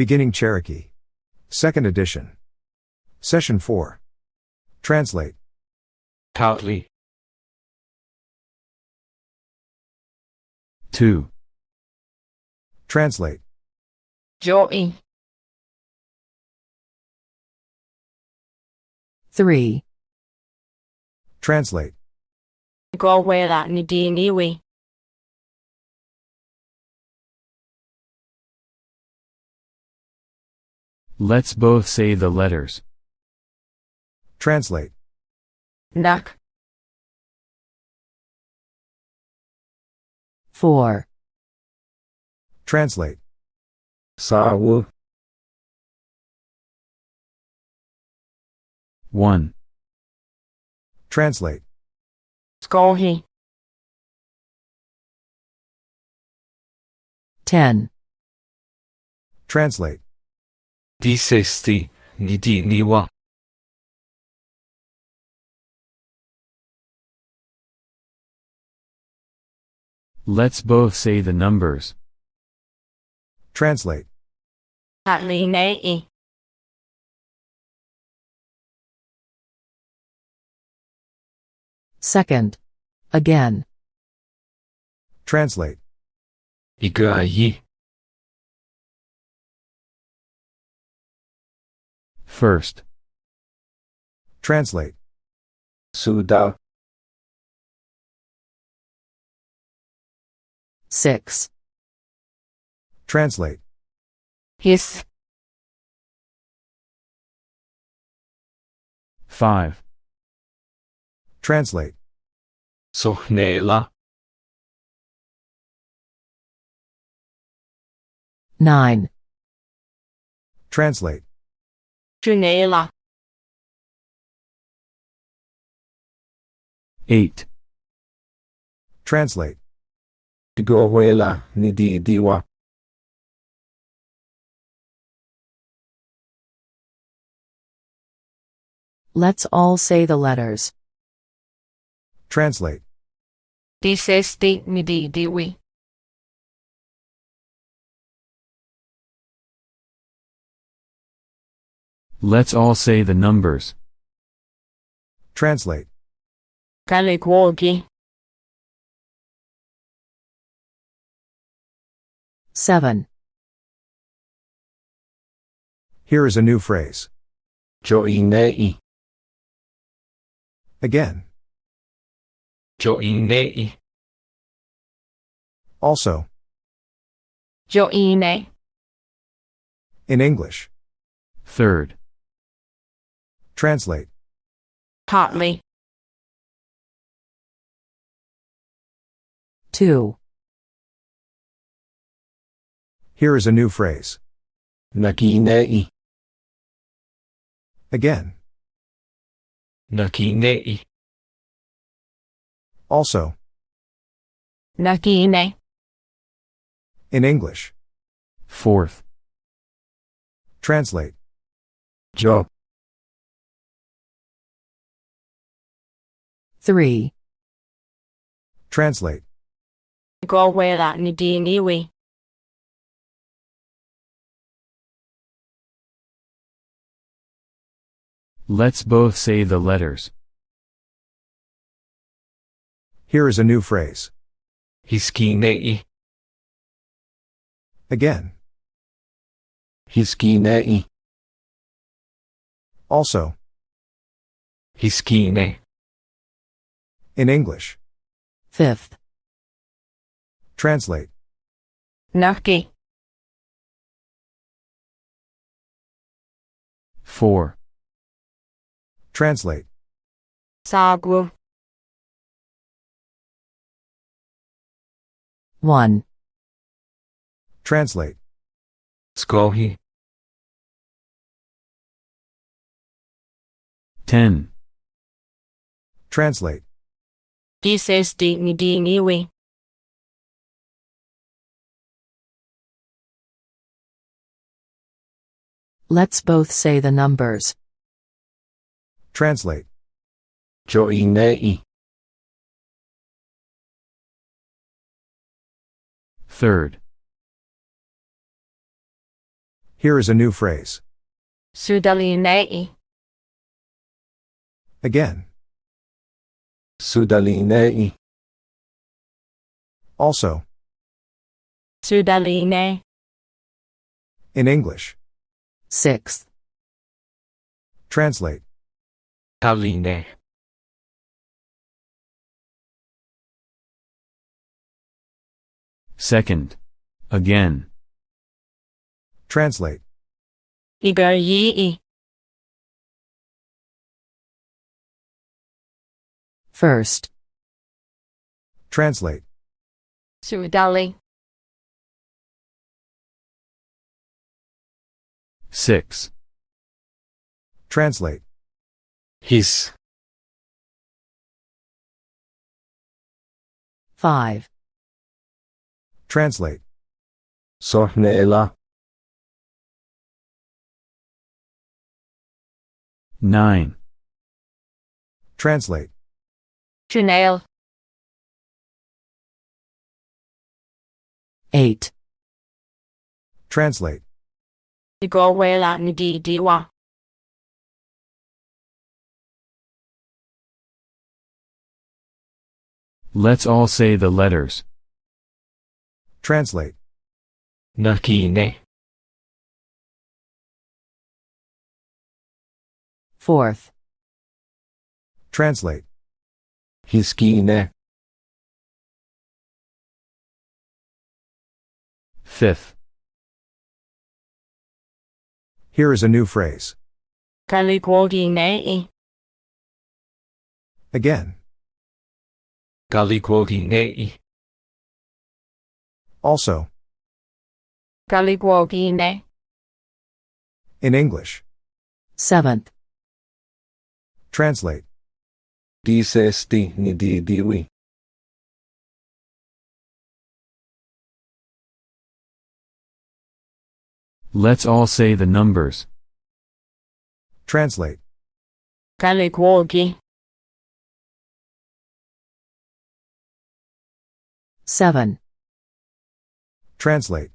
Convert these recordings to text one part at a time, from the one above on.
Beginning Cherokee. Second edition. Session 4. Translate. Tautly. 2, Translate. Joey. 3, Translate. Go where that ni let's both say the letters. Translate. Nak. 4, Translate. Sawu. 1, Translate. Skohi. 10, Translate. Disesti. Nidi niwa. let's both say the numbers. Translate. At li nei. second, again, Translate. Igayi. First, Translate. Sudao. 6, Translate. His. 5, Translate. Sohnela. 9, Translate. Junela. 8, Translate. Tigowela. Nidi diwa. let's all say the letters. Translate. Disesti ni di diwi. Let's all say the numbers. Translate. Kalikwogi. 7, Here is a new phrase. Joinei. Again. Joinei. Also. Joine. In English. Third, Translate. Partly. 2, Here is a new phrase. Nakinei. Again. Nakinei. Also. Nakine. In English. fourth, Translate. Jo. 3, Translate. Go where that ni di niwi. let's both say the letters. Here is a new phrase. Hiskinei. Again. Hiskinei. Also. Hiskine. In English. 5th, Translate. Naki. 4, Translate. Sagwu. 1, Translate. Skohi. 10, Translate. Disesti ni di niwi. let's both say the numbers. Translate. Joinei. third, Here is a new phrase. Sudalinae. Again. Sudalinei. Also. Sudaline. In English. Sixth. Translate. Taline. Second. Again. Translate. Igayii. First. Translate. Sudali. Six. Translate. His. Five. Translate. Sorneela. Nine. Translate. Janelle. Eight. Translate. Igawela Ndidiwa. Let's all say the letters. Translate. Nakine. Fourth. Translate. Hiskine. Fifth. Here is a new phrase. Kaligwoginae. Again. Galikwoginei. Also. Kaligwogine. In English. Seventh. Translate. Disesti nididiwi. Let's all say the numbers. Translate. Kaligwogi. Seven. Translate.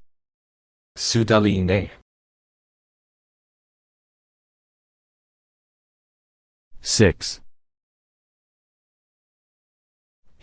Sudaline. Six.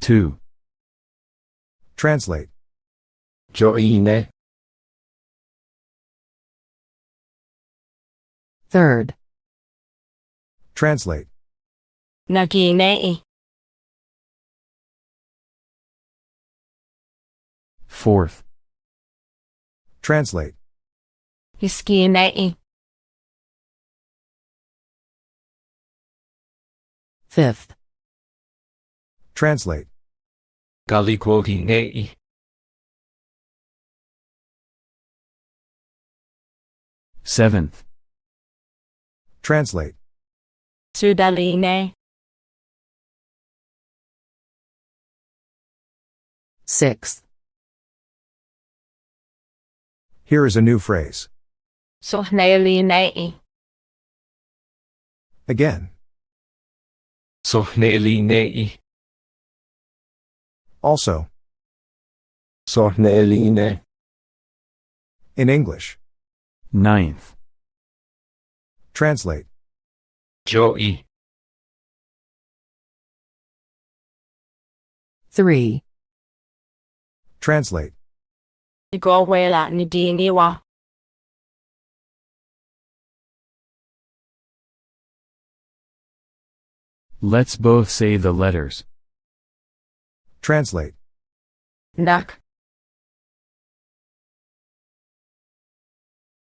2. Translate. Joine. Third. Translate. Nakine. Fourth. Translate. Hiskinei. Fifth. Translate. Galikwoginei. Seventh. Translate. Sudaline. Sixth. Here is a new phrase. Sohnelinae. Again. Sornelinei. Also. Sorneline. Er In English. Ninth. Translate. Joey. Three. Translate. Igawela Ndiniwa. Let's both say the letters. Translate. Nak.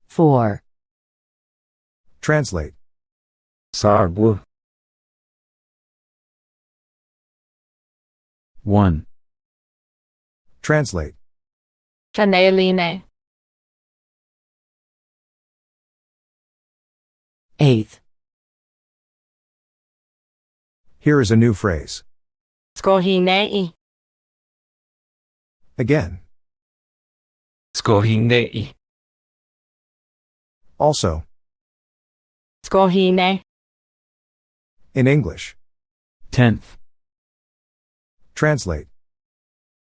Four. Translate. Sargu. One. Translate. Janeline. Eighth. Here is a new phrase. Skohinei. Again. Skohinei. Also. Skohinei. In English. Tenth. Translate.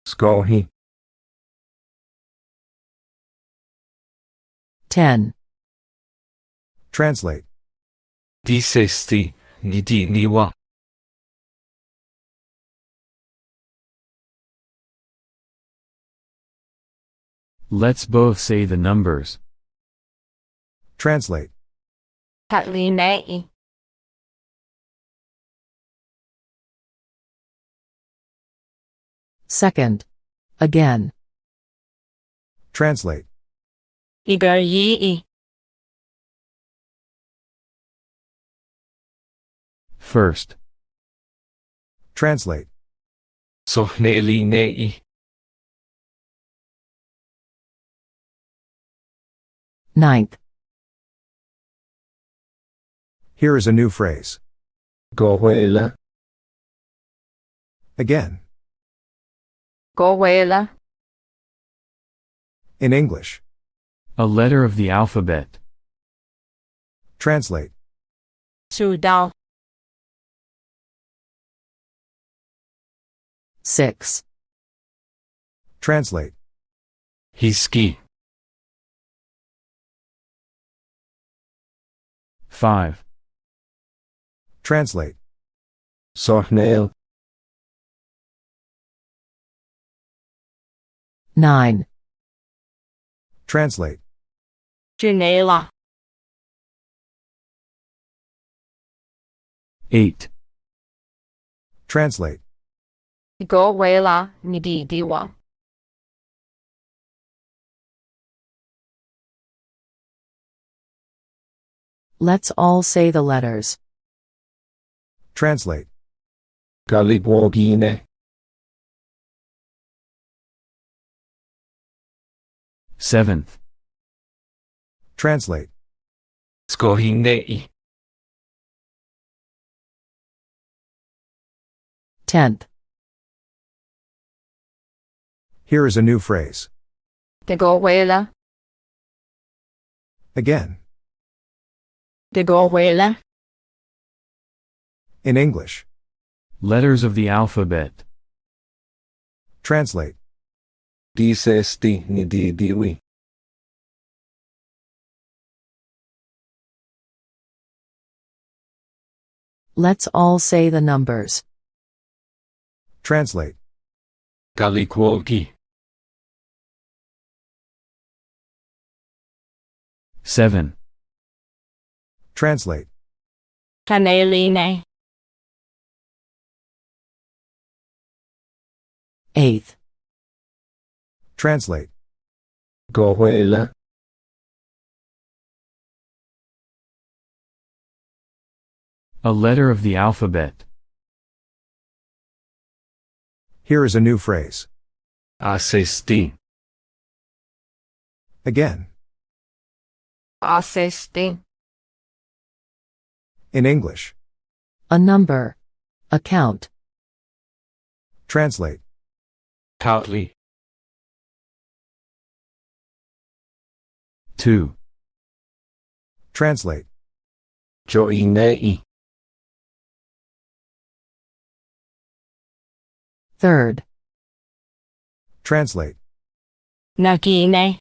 Skohi. Ten. Translate. Disesti. Nidi niwa. Let's both say the numbers. Translate. Katlinei. Second. Again. Translate. Igoyii. First. Translate. Sohnelinei. 9th. Here is a new phrase. Goela. Again. Goela. In English. A letter of the alphabet. Translate. 数到 6. Translate. He ski. 5. Translate. Sohnail. 9. Translate. Janela. 8. Translate. Go wela nididiwa. Let's all say the letters. Translate. Galibwogine. Seventh. Translate. Skohinei. Tenth. Here is a new phrase. De Gowela. Again. De Gowela. In English. Letters of the alphabet. Translate. Disesti nididiwi. Let's all say the numbers. Translate. Galikwogi. Seven. Translate. Kaneline. Eighth. Translate. Gohuela. A letter of the alphabet. Here is a new phrase. Asesti. Again. Asesti. In English. A number. Account. count. Translate. Tautli. Two. Translate. Joinei. Third. Translate. Nagine.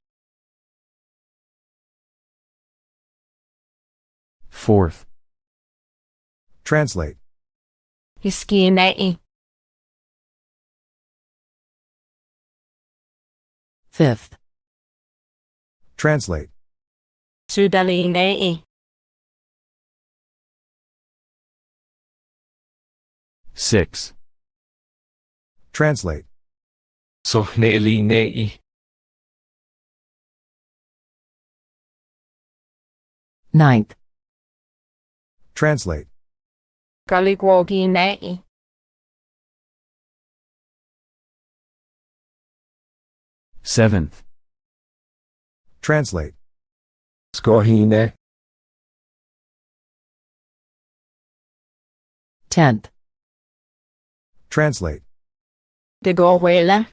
Fourth. Translate. Fifth. Translate. Sudalinei. Six. Translate. Sohnelinei. Ninth. Translate. Galigwoginei. Seventh. Translate. Skohine. Tenth. Translate. Det går.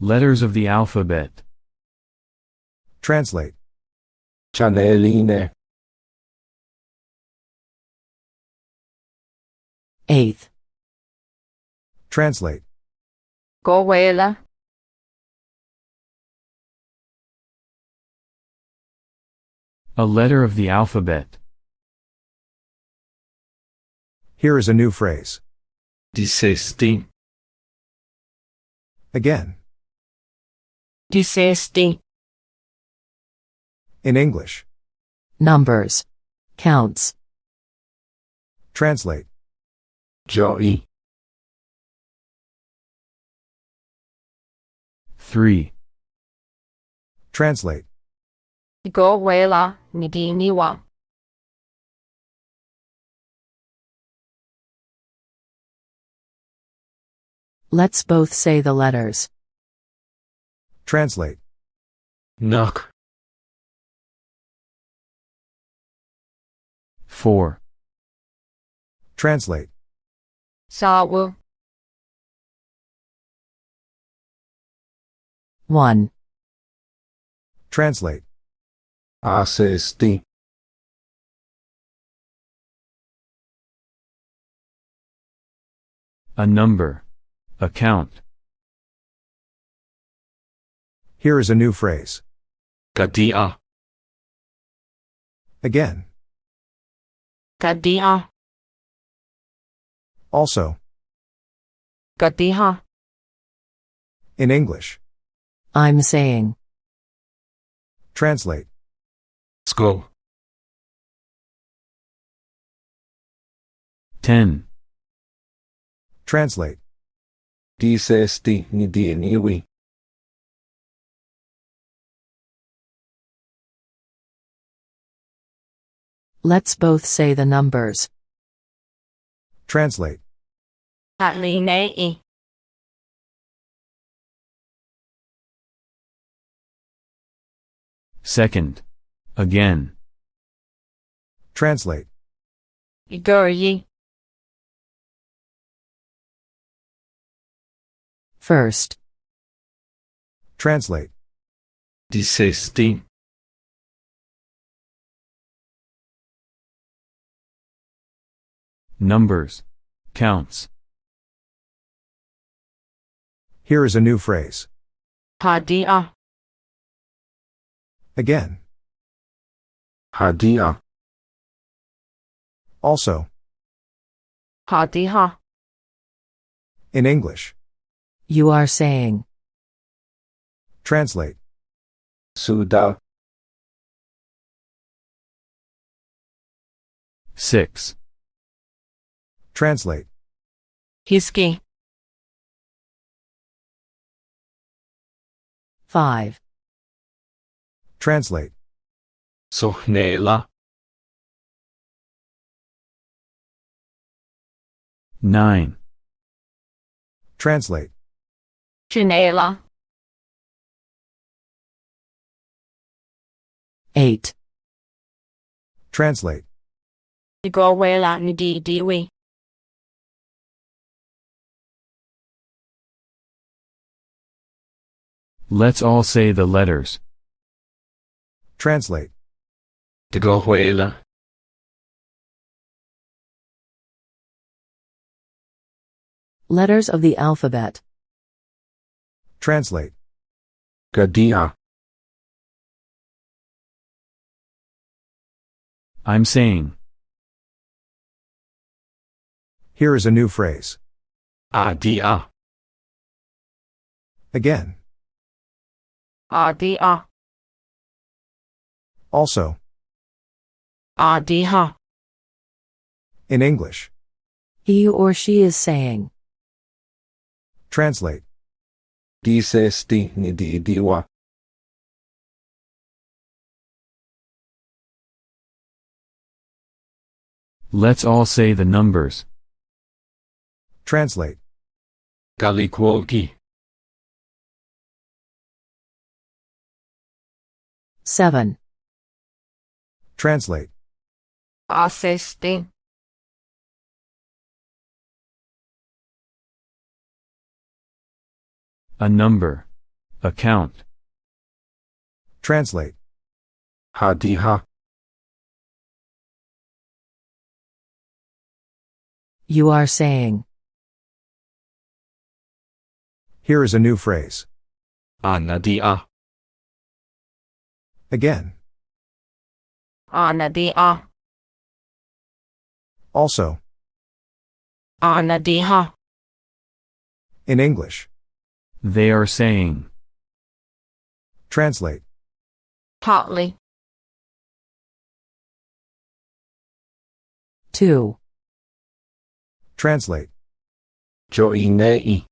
Letters of the alphabet. Translate. Chaneline. Eighth. Translate. Går well. A letter of the alphabet. Here is a new phrase. Dissesti. Again. De sexti. In English. Numbers. Counts. Translate. Joy. 3. Translate. Det går well. Let's both say the letters. Translate. Knock. 4. Translate. Sawu. One. Translate. Assesti. A number. Account. Here is a new phrase. Kadia. Again. Kadia. Also. Kadiha. In English. I'm saying. Translate. Skohi. 10. Translate. Dissesti nidieniwi. Let's both say the numbers. Translate. Halinei. Second. Again. Translate. Iguryi. First. Translate. Dissesti. Numbers. Counts. Here is a new phrase. Hadia. Again. Hadia. Also. Hadiha. In English. You are saying. Translate. Suda. 6. Translate. Hiski. Five. Translate. Sohnela. 9. Translate. Chinela. Eight. Translate. Det går Let's all say the letters. Translate. Tegohuela. Letters of the alphabet. Translate. Kadia. I'm saying. Here is a new phrase. Adia. Again. Also. In English. He or she is saying. Translate. Let's all say the numbers. Translate. Kalikwoki. 7. Translate. Assiste. A number. Account. Translate. Hadiha. You are saying. Here is a new phrase. Anadia. Again. Anadia. Also. Anadiha. In English. They are saying. Translate. Partly. 2. Translate. Joinei.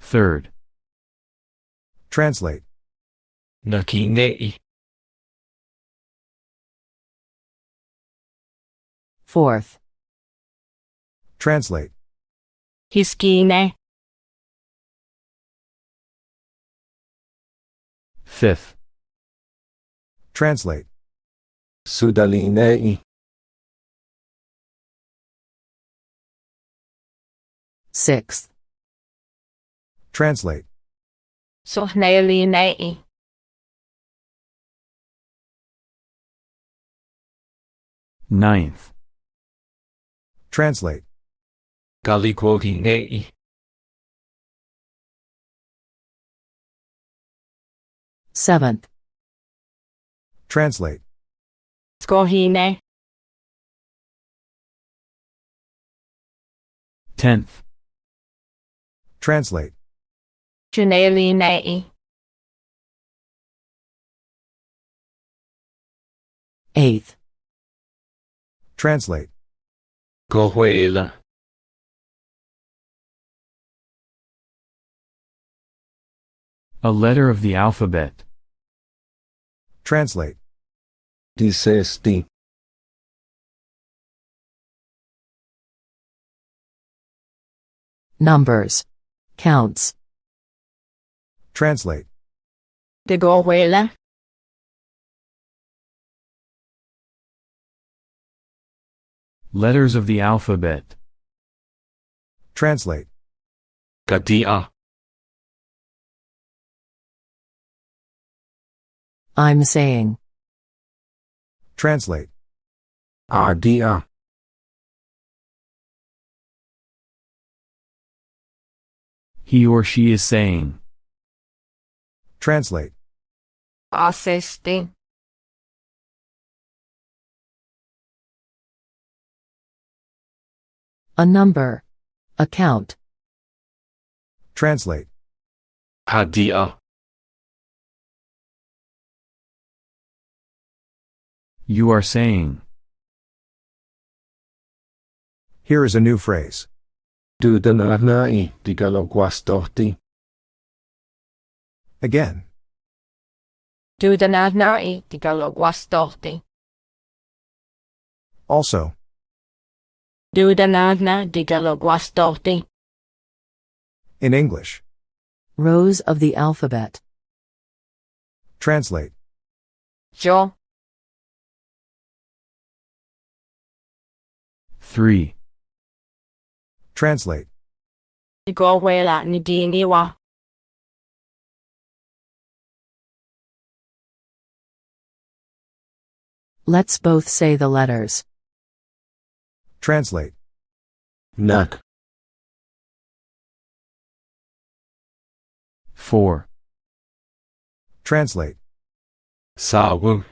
Third. Translate. Nakinei. Fourth. Translate. Hiskine. Fifth. Translate. Sudalinei. Sixth. Translate. Sohnelinei. Ninth. Translate. Galikoginei. Seventh. Translate. Skohine. Tenth. Translate. Janelinei. Eighth. Translate. Gohuela. A letter of the alphabet. Translate. Dissesti. Numbers. Counts. Translate. De Gohuela. Letters of the alphabet. Translate. Gadia. I'm saying. Translate. Adia. He or she is saying. Translate. Asesti. A number. Account. Translate. Hadia. You are saying. Here is a new phrase. Dudananai. Digaloguastorti. Again. Dudanadnai. Digalogwastorti. Also. Dudanadna. Also. In English. Rows of the alphabet. Translate. Jo. Three. Translate. De Gohuela Nidiniwa. Let's both say the letters. Translate. Nak. Four. Translate. Sawu.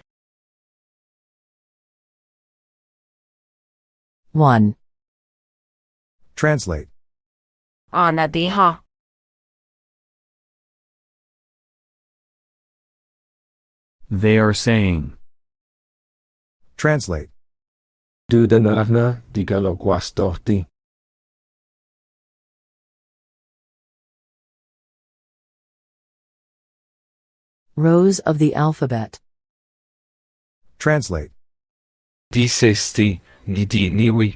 1. Translate. Anadiha. They are saying. Translate. Dudanana. Digaloguastorti. Rows of the alphabet. Translate. Dissesti. Nidiniwi.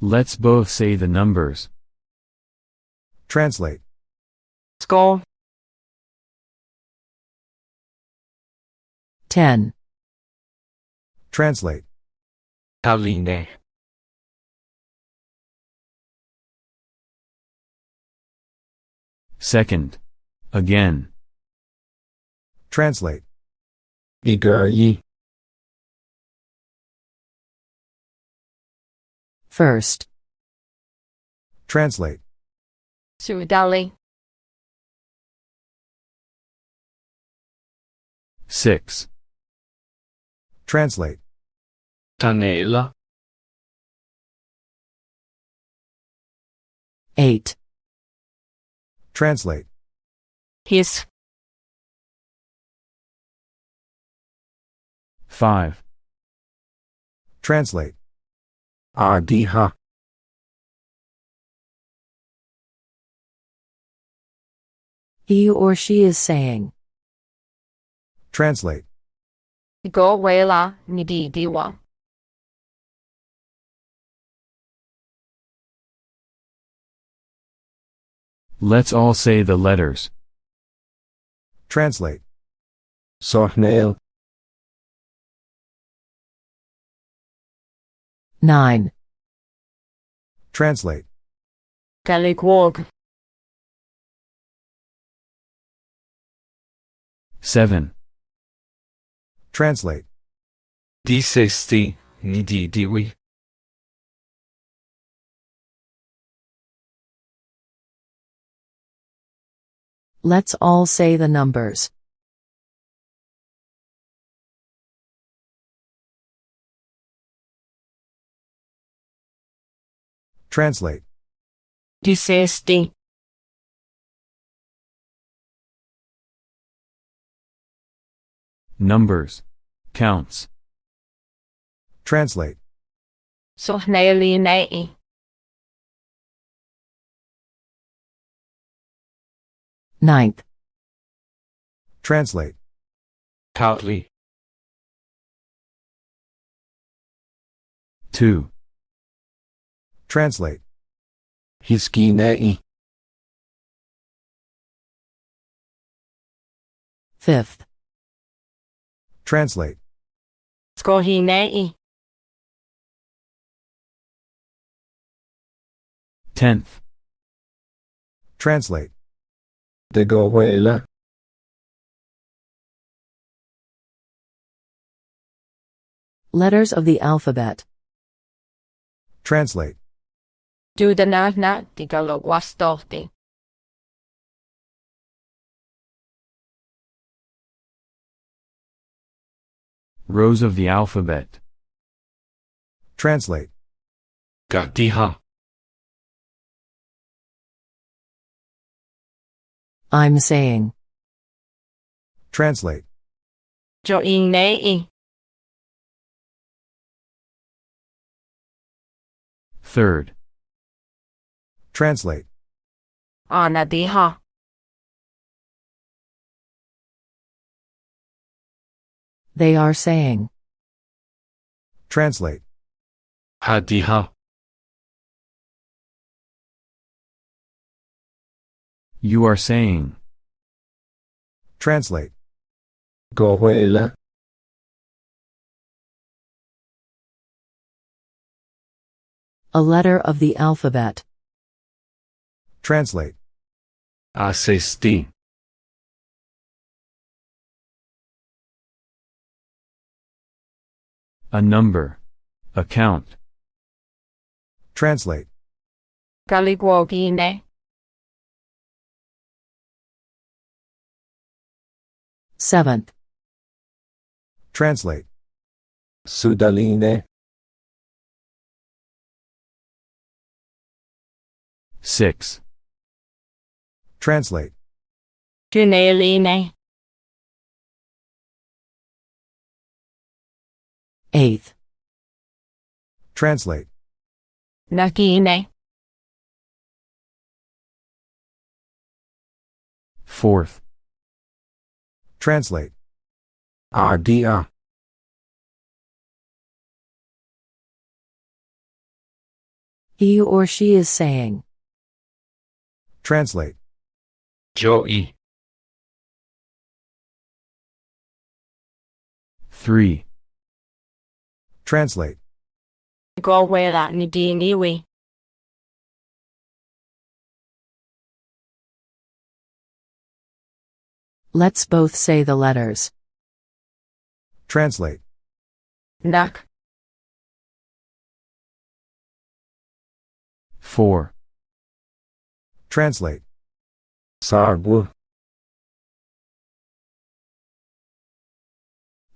Let's both say the numbers. Translate skull 10. Translate. Kaline. Second. Again. Translate. Igari. First. Translate. Suadali. 6. Translate. Tanela. 8. Translate. His. 5. Translate. Adiha. He or she is saying. Translate. Go away la ni diwa. Let's all say the letters. Translate. 索内 9, Translate. Galigwog. 7. Translate. Sixty. Nidi Diwi. Let's all say the numbers. Translate. Sixty. Numbers. Counts. Translate. Sohneli nei. Ninth, Translate. 靠里 2. Translate. hiski nei fifth, Translate. Tenth. Translate. De goela. Letters of the alphabet. Translate. Dudanavna digaloguastolti. Rows of the alphabet. Translate. Gatiha. I'm saying. Translate. Third. Translate. Anadiha. They are saying. Translate. Hadiha. You are saying. Translate. Gohuela. A letter of the alphabet. Translate. Asesti. A number. Account. Translate. Galigwogine. Seventh. Translate. Sudaline. Six. Translate. Juneline. 8th. Translate. Nakine. 4th. Translate. Adia. He or she is saying. Translate. Joey. 3. Translate. Go where that ni di. Let's both say the letters. Translate. Nak. 4. Translate. Sarbu.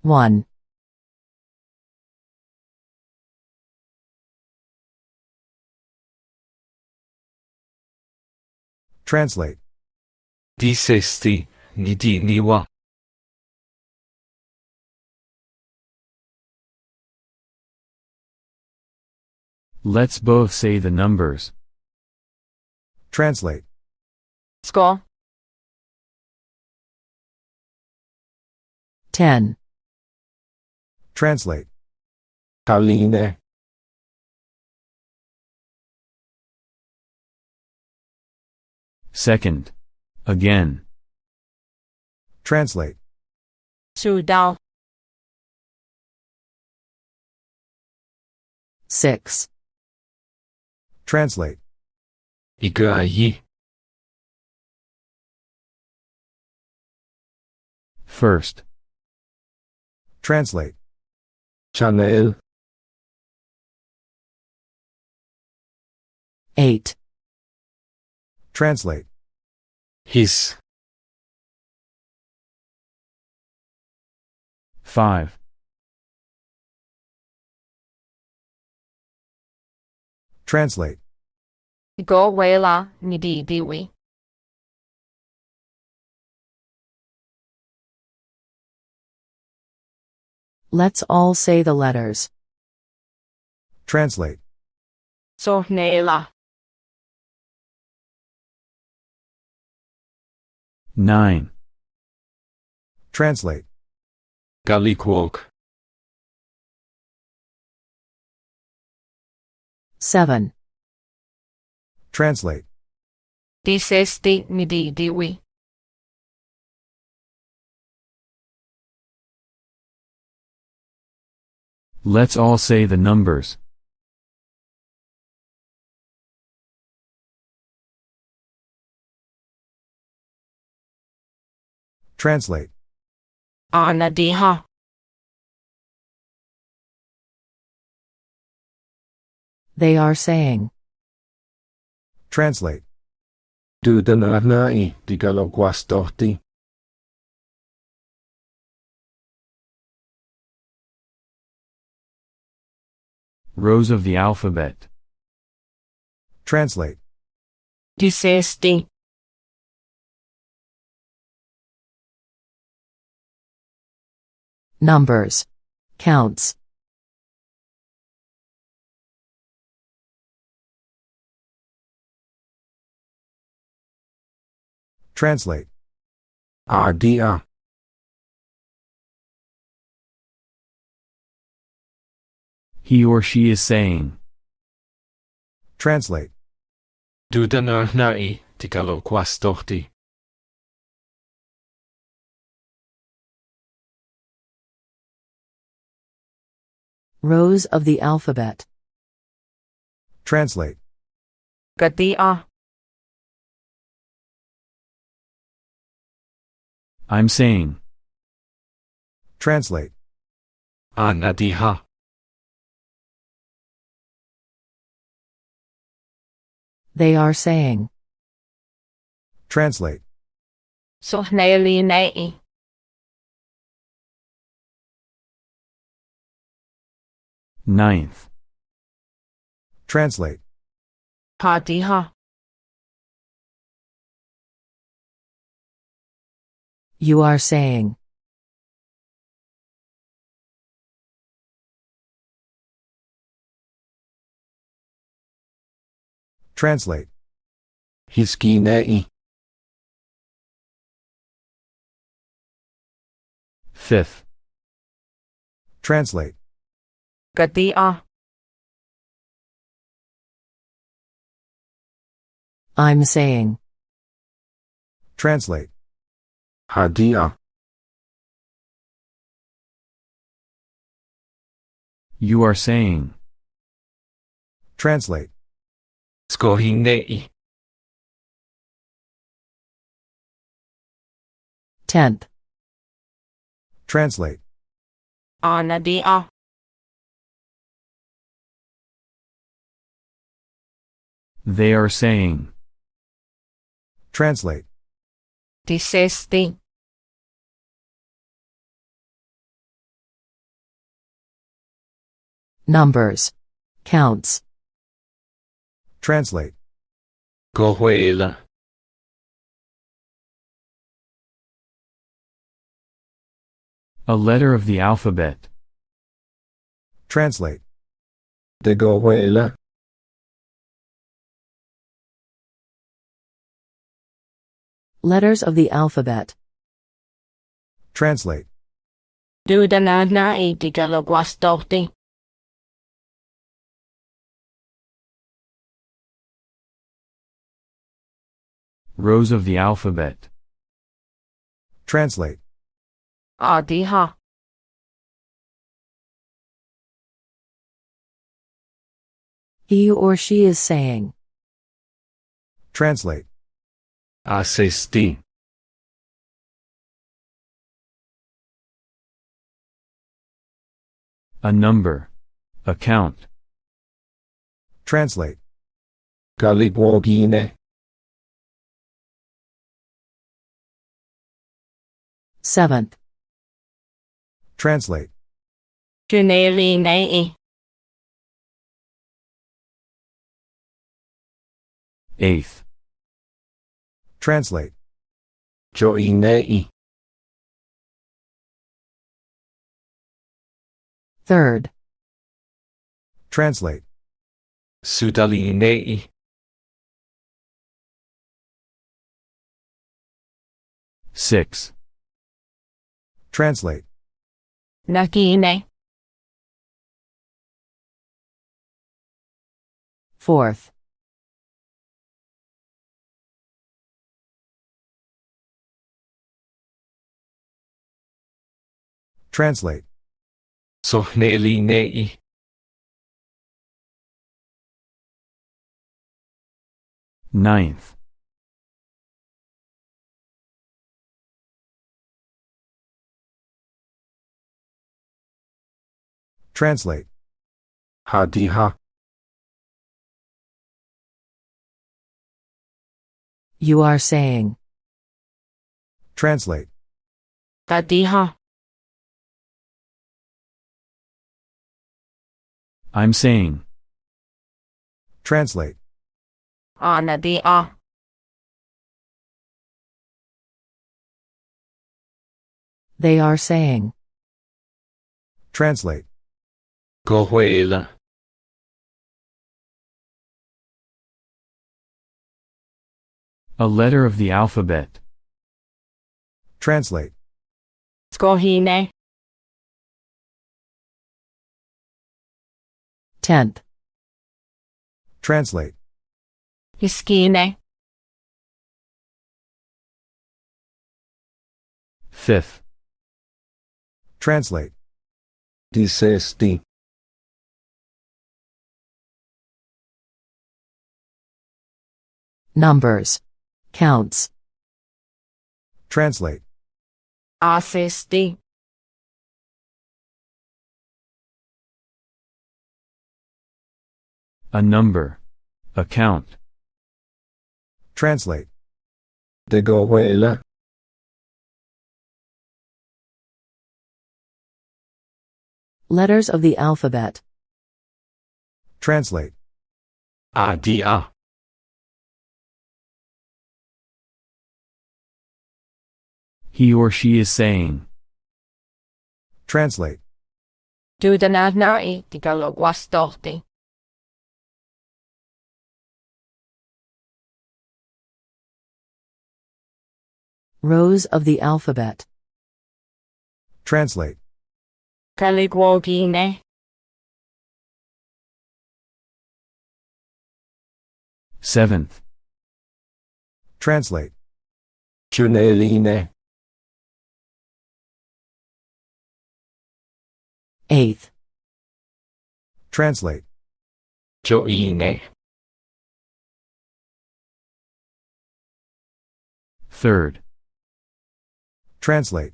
1. Translate. Dissesti, ni di ni. Let's both say the numbers. Translate. Sko. 10. Translate. Kaline. Second. Again. Translate. Su dao. 6. Translate. Iga ayi. First. Translate. Chanel. 8. Translate. His. 5. Translate. Go where la ni di di we. Let's all say the letters. Translate. So 9. Translate. Galiquok. 7. Translate. Dissesti ni di di we. Let's all say the numbers. Translate. Ana di ha. They are saying. Translate. Du den arnai, di galoguastorti. Rows of the alphabet. Translate. Dissesti. Numbers. Counts. Translate. Ardia. He or she is saying. Translate. Du den arnai, di Rows of the alphabet. Translate. Gati I'm saying. Translate. Ana di. They are saying. Translate. So Ninth. Translate. Ha ha. You are saying. Translate. Hiskinei. Fifth. Translate. Gati I'm saying. Translate. Hadia. You are saying. Translate. Skohinei. 10th. Translate. Anadia. They are saying. Translate. Tisesti. Numbers. Counts. Translate. Gohuela. A letter of the alphabet. Translate. De Gohuela. Letters of the alphabet. Translate. Dudanana itigalaguastohti. Rows of the alphabet. Translate. Adiha. He or she is saying. Translate. Asisti. A number. account. Translate. Galibwogine. Seventh. Translate. Junelinei. Eighth. Translate. Joinei. Third. Translate. Sudalinei. Six. Translate. Nakine. Fourth. Translate. Sohnelinei. Ninth. Translate. Hadiha. You are saying. Translate. Kadiha. I'm saying. Translate. Anadia. They are saying. Translate. Gohuela. A letter of the alphabet. Translate. Skohine. Tenth. Translate. Hiskine. Fifth. Translate. Disesti. Numbers. Counts. Translate. Asisti. A number. A count. Translate. De Gohuela. Letters of the alphabet. Translate. Adia. He or she is saying. Translate. Dudanana itigalaguastohti. Rows of the alphabet. Translate. Kaligwogine. Seventh. Translate. Juneline. Eighth. Translate. Joine. Third. Translate.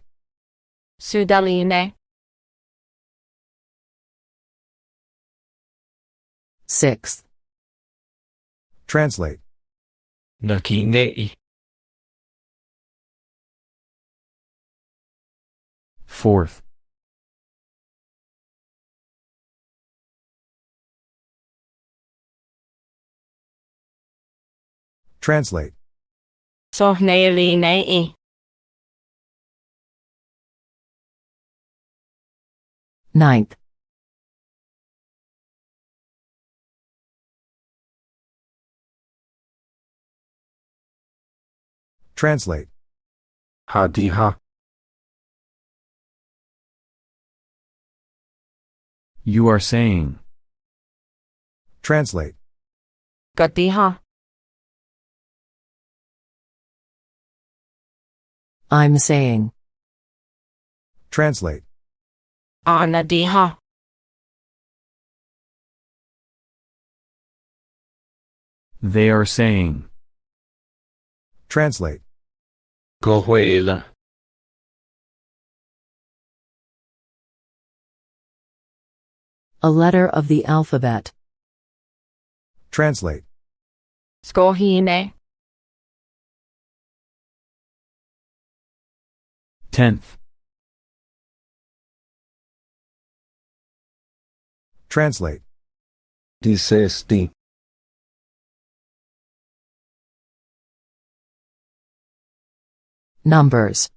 Sudaline. 6th. Translate. Nakinei. 4th. Translate. Sohneilinei. 9th. Translate. Hadiha. You are saying. Translate. Katiha. I'm saying. Translate. Anadiha. They are saying. Translate. Gohuela. A letter of the alphabet. Translate. Skohine. Tenth. Translate. Dissesti. Numbers.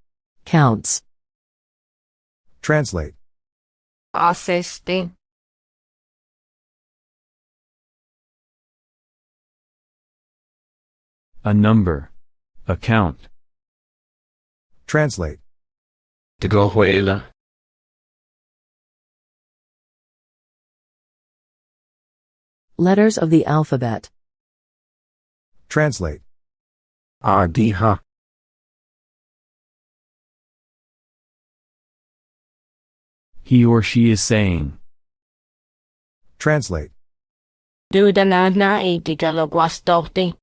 Counts. Translate. Asesti. A number. A count. Translate. Gohuela. Letters of the alphabet. Translate. Adiha. He or she is saying. Translate. Dudanana e digalogwastohti.